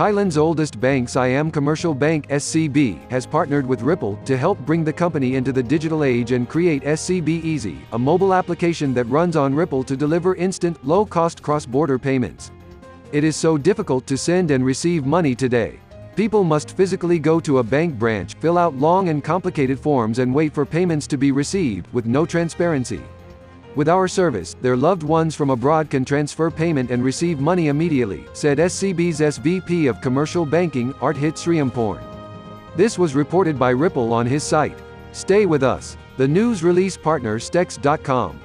Thailand's oldest bank Siam Commercial Bank SCB has partnered with Ripple to help bring the company into the digital age and create SCB Easy, a mobile application that runs on Ripple to deliver instant, low-cost cross-border payments. It is so difficult to send and receive money today. People must physically go to a bank branch, fill out long and complicated forms and wait for payments to be received, with no transparency. With our service, their loved ones from abroad can transfer payment and receive money immediately, said SCB's SVP of Commercial Banking, Arthit Sriamporn. This was reported by Ripple on his site. Stay with us. The news release partner Stex.com.